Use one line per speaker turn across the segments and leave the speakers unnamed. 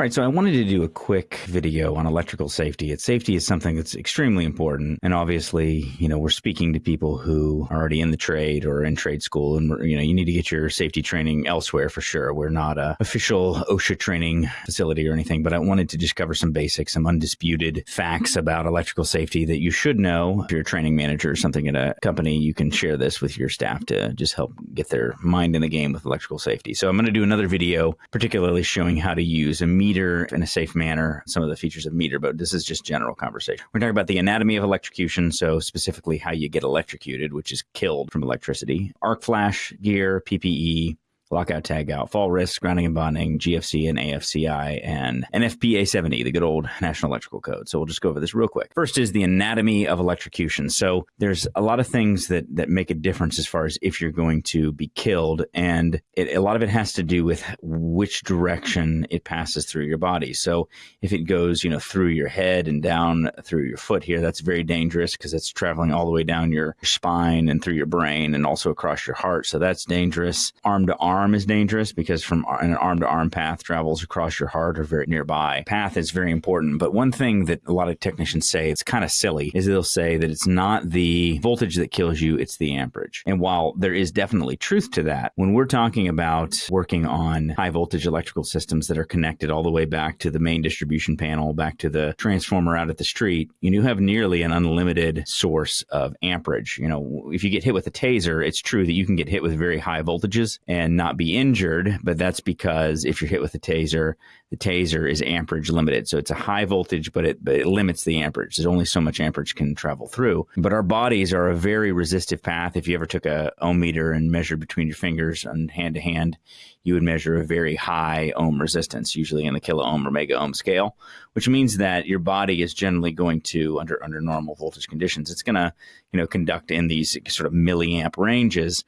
All right, so I wanted to do a quick video on electrical safety. It's safety is something that's extremely important, and obviously, you know, we're speaking to people who are already in the trade or in trade school, and you know, you need to get your safety training elsewhere for sure. We're not a official OSHA training facility or anything, but I wanted to just cover some basics, some undisputed facts about electrical safety that you should know. If you're a training manager or something at a company, you can share this with your staff to just help get their mind in the game with electrical safety. So I'm going to do another video, particularly showing how to use a meter in a safe manner, some of the features of meter, but this is just general conversation. We're talking about the anatomy of electrocution, so specifically how you get electrocuted, which is killed from electricity, arc flash gear, PPE, lockout, tagout, fall risk, grounding and bonding, GFCI and AFCI, and NFPA 70, the good old National Electrical Code. So we'll just go over this real quick. First is the anatomy of electrocution. So there's a lot of things that that make a difference as far as if you're going to be killed, and it, a lot of it has to do with which direction it passes through your body. So if it goes, you know, through your head and down through your foot here, that's very dangerous because it's traveling all the way down your spine and through your brain and also across your heart. So that's dangerous. Arm to arm arm is dangerous because from an arm to arm path travels across your heart or very nearby. Path is very important. But one thing that a lot of technicians say, it's kind of silly, is they'll say that it's not the voltage that kills you, it's the amperage. And while there is definitely truth to that, when we're talking about working on high voltage electrical systems that are connected all the way back to the main distribution panel, back to the transformer out at the street, you have nearly an unlimited source of amperage. You know, if you get hit with a taser, it's true that you can get hit with very high voltages and not not be injured, but that's because if you're hit with a taser, the taser is amperage limited. So it's a high voltage, but it, but it limits the amperage. There's only so much amperage can travel through. But our bodies are a very resistive path. If you ever took a ohm meter and measured between your fingers and hand to hand, you would measure a very high ohm resistance, usually in the kilo ohm or mega ohm scale, which means that your body is generally going to, under under normal voltage conditions, it's going to, you know, conduct in these sort of milliamp ranges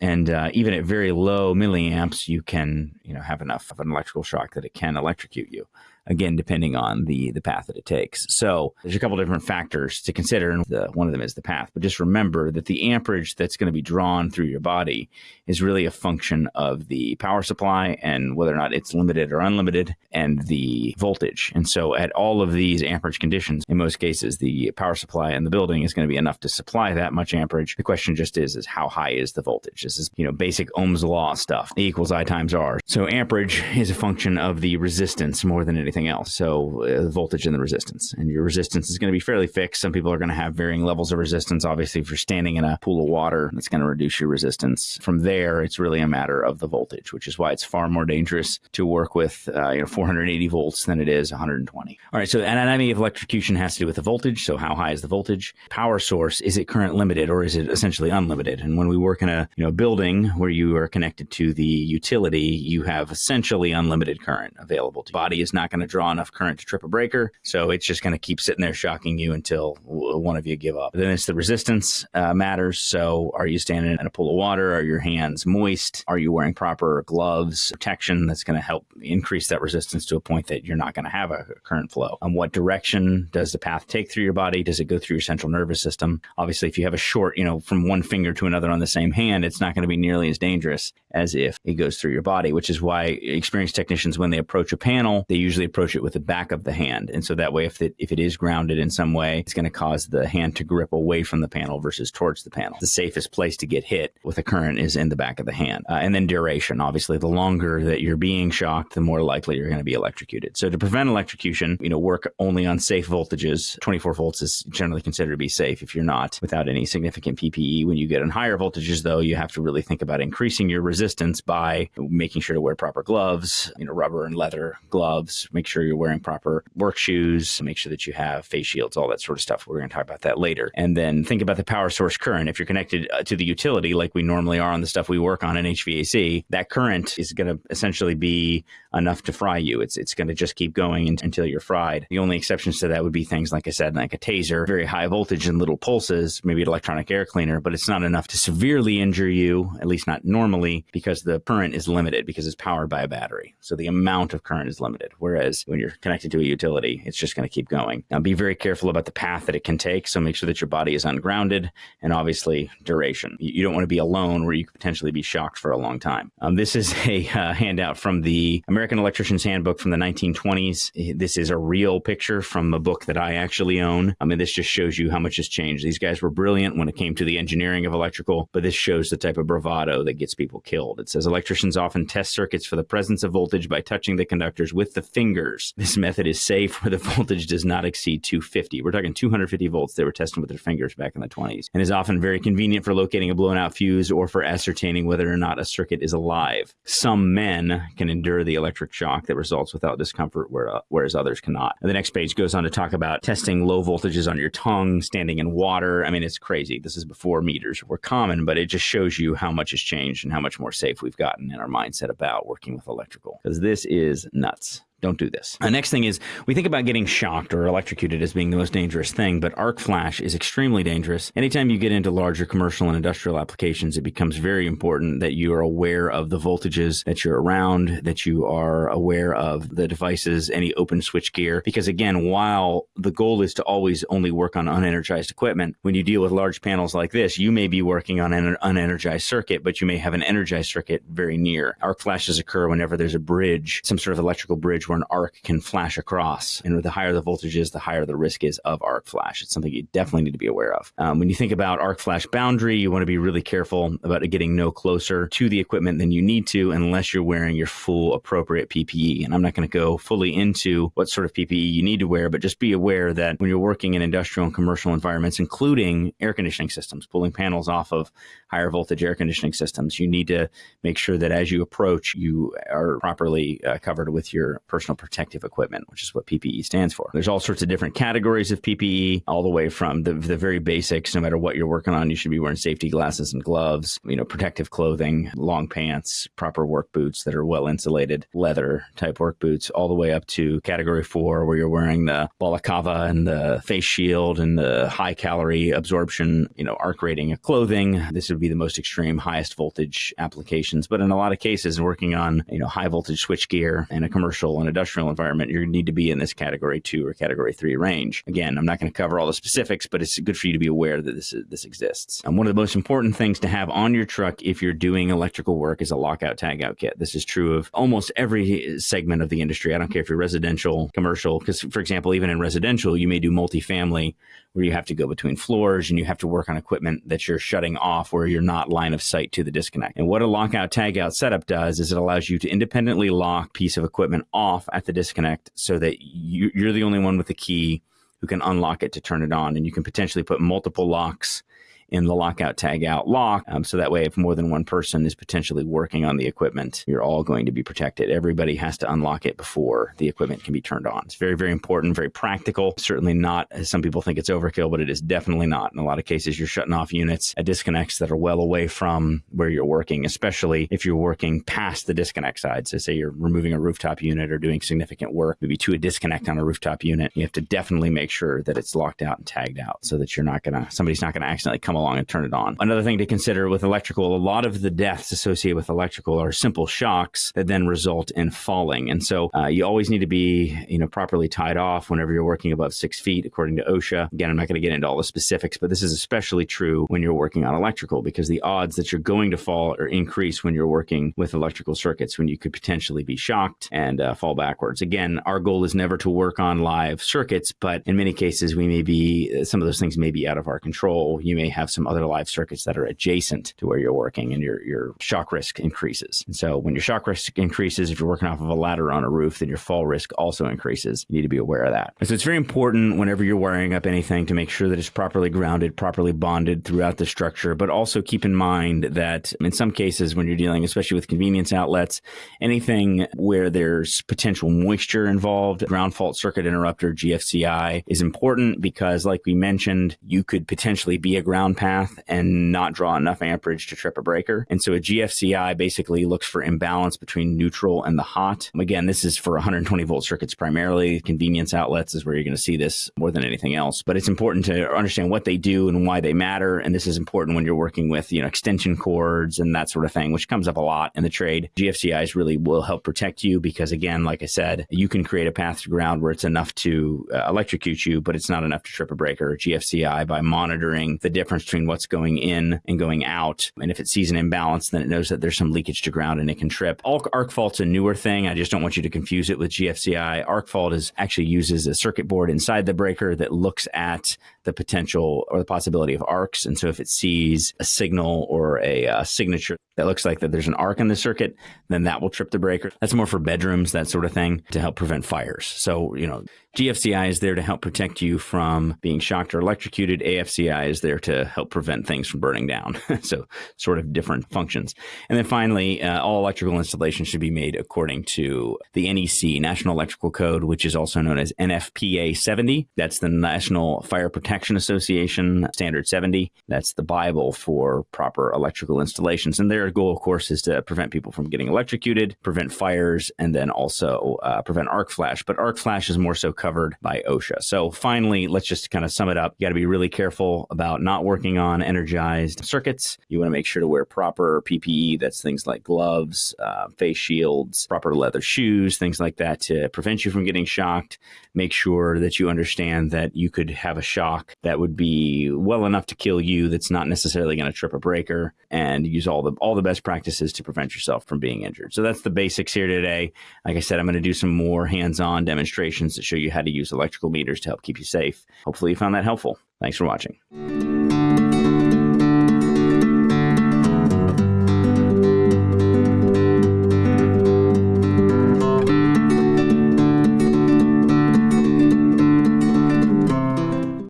and uh, even at very low milliamps, you can you know have enough of an electrical shock that it can electrocute you again, depending on the, the path that it takes. So there's a couple different factors to consider, and the, one of them is the path. But just remember that the amperage that's going to be drawn through your body is really a function of the power supply and whether or not it's limited or unlimited and the voltage. And so at all of these amperage conditions, in most cases, the power supply in the building is going to be enough to supply that much amperage. The question just is, is how high is the voltage? This is, you know, basic Ohm's law stuff. E equals I times R. So amperage is a function of the resistance more than anything else. So uh, the voltage and the resistance, and your resistance is going to be fairly fixed. Some people are going to have varying levels of resistance. Obviously, if you're standing in a pool of water, it's going to reduce your resistance. From there, it's really a matter of the voltage, which is why it's far more dangerous to work with uh, you know 480 volts than it is 120. All right, so anatomy of electrocution has to do with the voltage. So how high is the voltage? Power source is it current limited or is it essentially unlimited? And when we work in a you know building where you are connected to the utility, you have essentially unlimited current available. The body is not going to draw enough current to trip a breaker. So it's just going to keep sitting there shocking you until one of you give up. Then it's the resistance uh, matters. So are you standing in a pool of water? Are your hands moist? Are you wearing proper gloves, protection that's going to help increase that resistance to a point that you're not going to have a current flow? And what direction does the path take through your body? Does it go through your central nervous system? Obviously, if you have a short, you know, from one finger to another on the same hand, it's not going to be nearly as dangerous as if it goes through your body, which is why experienced technicians, when they approach a panel, they usually approach it with the back of the hand. And so that way, if it, if it is grounded in some way, it's going to cause the hand to grip away from the panel versus towards the panel. The safest place to get hit with a current is in the back of the hand. Uh, and then duration, obviously, the longer that you're being shocked, the more likely you're going to be electrocuted. So to prevent electrocution, you know, work only on safe voltages. 24 volts is generally considered to be safe if you're not without any significant PPE. When you get in higher voltages, though, you have to really think about increasing your resistance by making sure to wear proper gloves, you know, rubber and leather gloves, make sure sure you're wearing proper work shoes, make sure that you have face shields, all that sort of stuff. We're going to talk about that later. And then think about the power source current. If you're connected uh, to the utility, like we normally are on the stuff we work on in HVAC, that current is going to essentially be enough to fry you. It's, it's going to just keep going until you're fried. The only exceptions to that would be things, like I said, like a taser, very high voltage and little pulses, maybe an electronic air cleaner, but it's not enough to severely injure you, at least not normally, because the current is limited because it's powered by a battery. So the amount of current is limited. Whereas when you're connected to a utility, it's just going to keep going. Now be very careful about the path that it can take. So make sure that your body is ungrounded and obviously duration. You don't want to be alone where you could potentially be shocked for a long time. Um, this is a uh, handout from the American Electrician's Handbook from the 1920s. This is a real picture from a book that I actually own. I mean, this just shows you how much has changed. These guys were brilliant when it came to the engineering of electrical, but this shows the type of bravado that gets people killed. It says electricians often test circuits for the presence of voltage by touching the conductors with the fingers. This method is safe where the voltage does not exceed 250. We're talking 250 volts they were testing with their fingers back in the 20s and is often very convenient for locating a blown out fuse or for ascertaining whether or not a circuit is alive. Some men can endure the electric shock that results without discomfort, uh, whereas others cannot. And the next page goes on to talk about testing low voltages on your tongue, standing in water. I mean, it's crazy. This is before meters were common, but it just shows you how much has changed and how much more safe we've gotten in our mindset about working with electrical because this is nuts don't do this. The next thing is we think about getting shocked or electrocuted as being the most dangerous thing, but arc flash is extremely dangerous. Anytime you get into larger commercial and industrial applications, it becomes very important that you are aware of the voltages that you're around, that you are aware of the devices, any open switch gear. Because again, while the goal is to always only work on unenergized equipment, when you deal with large panels like this, you may be working on an unenergized circuit, but you may have an energized circuit very near. Arc flashes occur whenever there's a bridge, some sort of electrical bridge where an arc can flash across. And the higher the voltage is, the higher the risk is of arc flash. It's something you definitely need to be aware of. Um, when you think about arc flash boundary, you want to be really careful about getting no closer to the equipment than you need to unless you're wearing your full appropriate PPE. And I'm not going to go fully into what sort of PPE you need to wear, but just be aware that when you're working in industrial and commercial environments, including air conditioning systems, pulling panels off of higher voltage air conditioning systems, you need to make sure that as you approach, you are properly uh, covered with your personal protective equipment, which is what PPE stands for. There's all sorts of different categories of PPE, all the way from the, the very basics. No matter what you're working on, you should be wearing safety glasses and gloves, you know, protective clothing, long pants, proper work boots that are well insulated, leather type work boots, all the way up to category four, where you're wearing the balaclava and the face shield and the high calorie absorption, you know, arc rating of clothing. This would be the most extreme, highest voltage applications. But in a lot of cases, working on, you know, high voltage switch gear in a commercial and industrial environment, you need to be in this category two or category three range. Again, I'm not going to cover all the specifics, but it's good for you to be aware that this, this exists. And one of the most important things to have on your truck if you're doing electrical work is a lockout tagout kit. This is true of almost every eh, segment of the industry. I don't care if you're residential, commercial, because for example, even in residential, you may do multifamily where you have to go between floors and you have to work on equipment that you're shutting off where you're not line of sight to the disconnect. And what a lockout tagout setup does is it allows you to independently lock piece of equipment off at the disconnect so that you, you're the only one with the key who can unlock it to turn it on. And you can potentially put multiple locks in the lockout tag out lock. Um, so that way, if more than one person is potentially working on the equipment, you're all going to be protected. Everybody has to unlock it before the equipment can be turned on. It's very, very important, very practical. Certainly not, as some people think it's overkill, but it is definitely not. In a lot of cases, you're shutting off units at disconnects that are well away from where you're working, especially if you're working past the disconnect side. So say you're removing a rooftop unit or doing significant work, maybe to a disconnect on a rooftop unit, you have to definitely make sure that it's locked out and tagged out so that you're not going to, somebody's not going to accidentally come along and turn it on. Another thing to consider with electrical, a lot of the deaths associated with electrical are simple shocks that then result in falling. And so uh, you always need to be, you know, properly tied off whenever you're working above six feet, according to OSHA. Again, I'm not going to get into all the specifics, but this is especially true when you're working on electrical because the odds that you're going to fall or increase when you're working with electrical circuits when you could potentially be shocked and uh, fall backwards. Again, our goal is never to work on live circuits, but in many cases, we may be, some of those things may be out of our control. You may have some other live circuits that are adjacent to where you're working and your, your shock risk increases. And so when your shock risk increases, if you're working off of a ladder on a roof, then your fall risk also increases. You need to be aware of that. so it's very important whenever you're wiring up anything to make sure that it's properly grounded, properly bonded throughout the structure, but also keep in mind that in some cases when you're dealing, especially with convenience outlets, anything where there's potential moisture involved, ground fault circuit interrupter, GFCI is important because like we mentioned, you could potentially be a ground path and not draw enough amperage to trip a breaker. And so a GFCI basically looks for imbalance between neutral and the hot. Again, this is for 120 volt circuits primarily. Convenience outlets is where you're going to see this more than anything else. But it's important to understand what they do and why they matter. And this is important when you're working with, you know, extension cords and that sort of thing, which comes up a lot in the trade. GFCIs really will help protect you because, again, like I said, you can create a path to ground where it's enough to uh, electrocute you, but it's not enough to trip a breaker. GFCI by monitoring the difference between what's going in and going out. And if it sees an imbalance, then it knows that there's some leakage to ground and it can trip. Arc fault's a newer thing. I just don't want you to confuse it with GFCI. Arc fault is actually uses a circuit board inside the breaker that looks at the potential or the possibility of arcs. And so if it sees a signal or a, a signature that looks like that there's an arc in the circuit, then that will trip the breaker. That's more for bedrooms, that sort of thing, to help prevent fires. So, you know, GFCI is there to help protect you from being shocked or electrocuted. AFCI is there to help prevent things from burning down. so, sort of different functions. And then finally, uh, all electrical installations should be made according to the NEC, National Electrical Code, which is also known as NFPA 70. That's the National Fire Protection Association Standard 70. That's the Bible for proper electrical installations. And their goal, of course, is to prevent people from getting electrocuted, prevent fires, and then also uh, prevent arc flash. But arc flash is more so covered by OSHA. So finally, let's just kind of sum it up. You got to be really careful about not working on energized circuits. You want to make sure to wear proper PPE. That's things like gloves, uh, face shields, proper leather shoes, things like that to prevent you from getting shocked. Make sure that you understand that you could have a shock that would be well enough to kill you. That's not necessarily going to trip a breaker, and use all the all the best practices to prevent yourself from being injured. So that's the basics here today. Like I said, I'm going to do some more hands-on demonstrations to show you how how to use electrical meters to help keep you safe. Hopefully, you found that helpful. Thanks for watching.